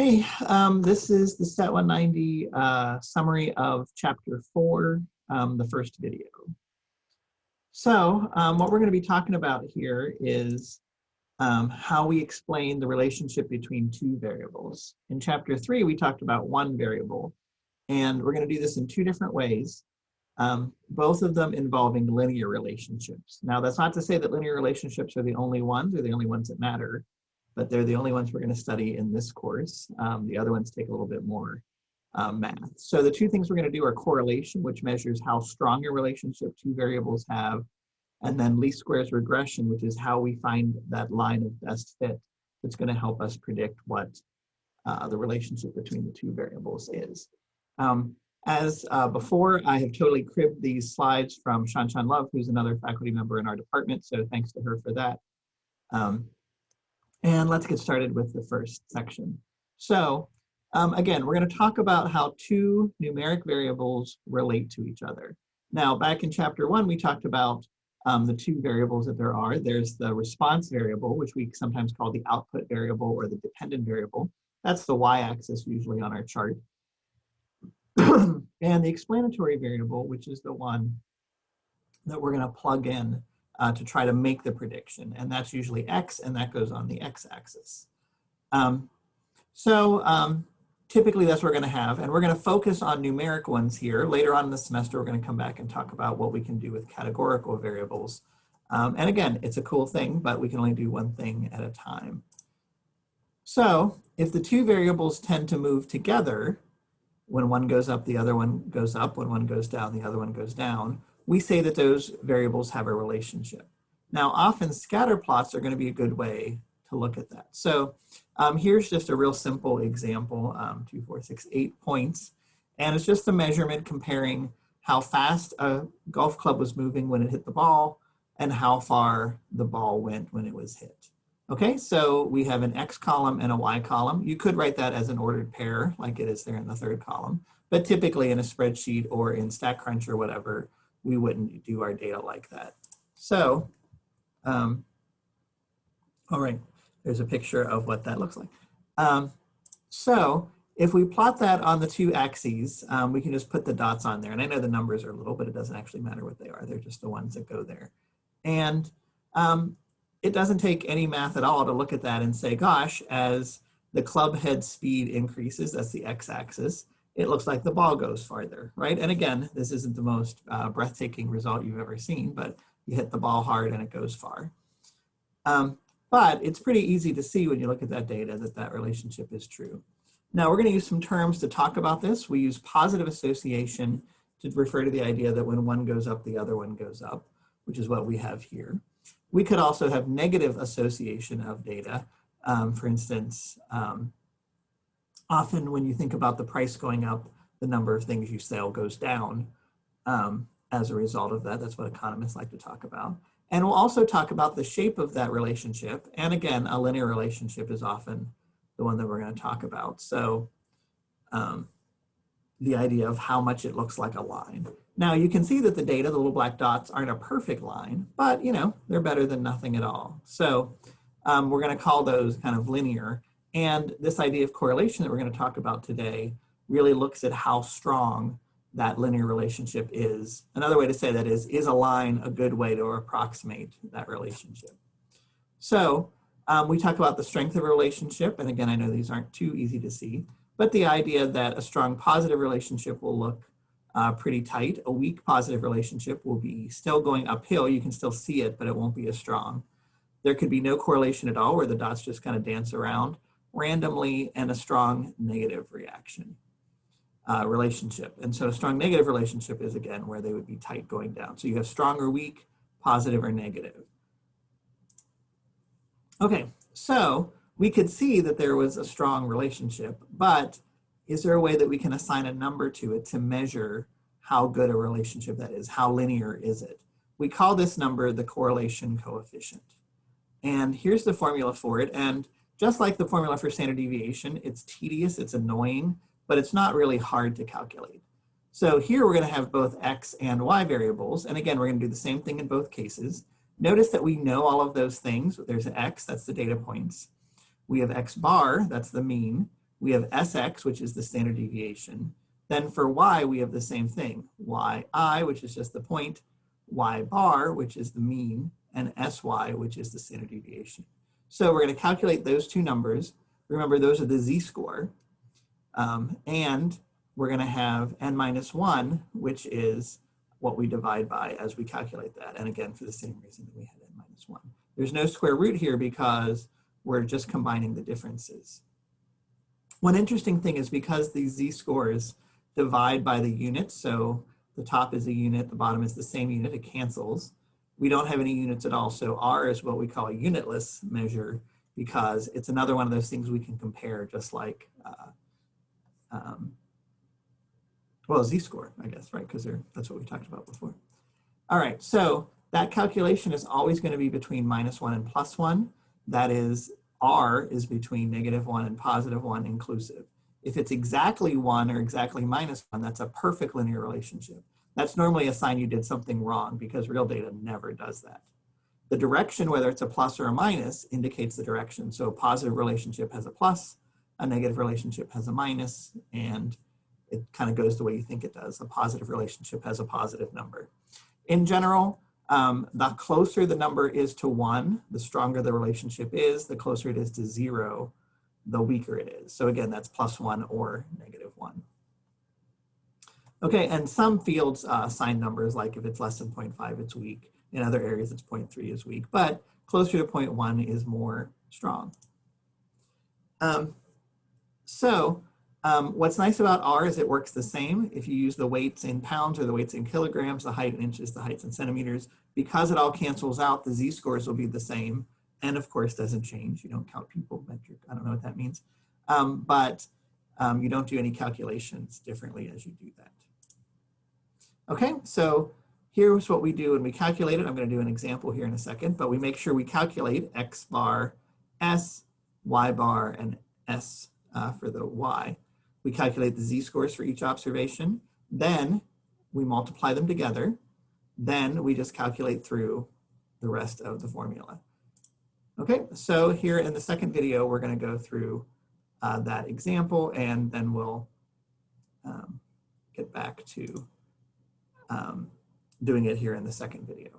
Hey, um, this is the Stat 190 uh, summary of chapter four, um, the first video. So um, what we're going to be talking about here is um, how we explain the relationship between two variables. In chapter three, we talked about one variable, and we're going to do this in two different ways, um, both of them involving linear relationships. Now, that's not to say that linear relationships are the only ones or the only ones that matter but they're the only ones we're going to study in this course. Um, the other ones take a little bit more um, math. So the two things we're going to do are correlation, which measures how strong a relationship two variables have, and then least squares regression, which is how we find that line of best fit that's going to help us predict what uh, the relationship between the two variables is. Um, as uh, before, I have totally cribbed these slides from Shan Shan Love, who's another faculty member in our department, so thanks to her for that. Um, and let's get started with the first section. So um, again, we're going to talk about how two numeric variables relate to each other. Now, back in chapter one, we talked about um, the two variables that there are. There's the response variable, which we sometimes call the output variable or the dependent variable. That's the y-axis usually on our chart. and the explanatory variable, which is the one that we're going to plug in uh, to try to make the prediction. And that's usually X and that goes on the X axis. Um, so um, typically that's what we're gonna have. And we're gonna focus on numeric ones here. Later on in the semester, we're gonna come back and talk about what we can do with categorical variables. Um, and again, it's a cool thing, but we can only do one thing at a time. So if the two variables tend to move together, when one goes up, the other one goes up. When one goes down, the other one goes down we say that those variables have a relationship. Now, often scatter plots are going to be a good way to look at that. So um, here's just a real simple example, um, two, four, six, eight points. And it's just a measurement comparing how fast a golf club was moving when it hit the ball and how far the ball went when it was hit. Okay, so we have an X column and a Y column. You could write that as an ordered pair like it is there in the third column, but typically in a spreadsheet or in StatCrunch or whatever, we wouldn't do our data like that. So, um, all right, there's a picture of what that looks like. Um, so if we plot that on the two axes, um, we can just put the dots on there. And I know the numbers are a little, but it doesn't actually matter what they are. They're just the ones that go there. And um, it doesn't take any math at all to look at that and say, gosh, as the club head speed increases, that's the x-axis, it looks like the ball goes farther, right? And again, this isn't the most uh, breathtaking result you've ever seen, but you hit the ball hard and it goes far. Um, but it's pretty easy to see when you look at that data that that relationship is true. Now we're gonna use some terms to talk about this. We use positive association to refer to the idea that when one goes up, the other one goes up, which is what we have here. We could also have negative association of data. Um, for instance, um, often when you think about the price going up, the number of things you sell goes down um, as a result of that. That's what economists like to talk about. And we'll also talk about the shape of that relationship. And again, a linear relationship is often the one that we're going to talk about. So um, the idea of how much it looks like a line. Now you can see that the data, the little black dots, aren't a perfect line, but you know, they're better than nothing at all. So um, we're going to call those kind of linear. And this idea of correlation that we're going to talk about today really looks at how strong that linear relationship is. Another way to say that is, is a line a good way to approximate that relationship? So um, we talk about the strength of a relationship. And again, I know these aren't too easy to see, but the idea that a strong positive relationship will look uh, pretty tight. A weak positive relationship will be still going uphill. You can still see it, but it won't be as strong. There could be no correlation at all where the dots just kind of dance around randomly and a strong negative reaction uh, relationship. And so a strong negative relationship is again where they would be tight going down. So you have strong or weak, positive or negative. Okay, so we could see that there was a strong relationship, but is there a way that we can assign a number to it to measure how good a relationship that is? How linear is it? We call this number the correlation coefficient. And here's the formula for it. And just like the formula for standard deviation, it's tedious, it's annoying, but it's not really hard to calculate. So here we're gonna have both X and Y variables. And again, we're gonna do the same thing in both cases. Notice that we know all of those things. There's an X, that's the data points. We have X bar, that's the mean. we have Sx, which is the standard deviation. Then for y, we have the same thing. yi, which is just the point, y bar, which is the mean, and sy, which is the standard deviation. So we're going to calculate those two numbers. Remember, those are the z-score. Um, and we're going to have n minus 1, which is what we divide by as we calculate that. And again, for the same reason that we had n minus 1. There's no square root here because we're just combining the differences. One interesting thing is because these z-scores divide by the units, so the top is a unit, the bottom is the same unit, it cancels. We don't have any units at all, so R is what we call a unitless measure because it's another one of those things we can compare just like, uh, um, well, z-score, I guess, right? Because that's what we talked about before. All right, so that calculation is always going to be between minus 1 and plus 1. That is, R is between negative 1 and positive 1 inclusive. If it's exactly 1 or exactly minus 1, that's a perfect linear relationship. That's normally a sign you did something wrong because real data never does that. The direction, whether it's a plus or a minus, indicates the direction. So a positive relationship has a plus, a negative relationship has a minus, and it kind of goes the way you think it does. A positive relationship has a positive number. In general, um, the closer the number is to one, the stronger the relationship is, the closer it is to zero, the weaker it is. So again, that's plus one or negative one. Okay, and some fields uh, assign numbers, like if it's less than 0.5, it's weak. In other areas, it's 0.3 is weak, but closer to 0.1 is more strong. Um, so um, what's nice about R is it works the same. If you use the weights in pounds or the weights in kilograms, the height in inches, the heights in centimeters, because it all cancels out, the z-scores will be the same. And of course doesn't change. You don't count people metric. I don't know what that means. Um, but um, you don't do any calculations differently as you do that. Okay, so here's what we do when we calculate it. I'm going to do an example here in a second, but we make sure we calculate x bar, s, y bar, and s uh, for the y. We calculate the z-scores for each observation. Then we multiply them together. Then we just calculate through the rest of the formula. Okay, so here in the second video, we're going to go through uh, that example and then we'll um, get back to um, doing it here in the second video.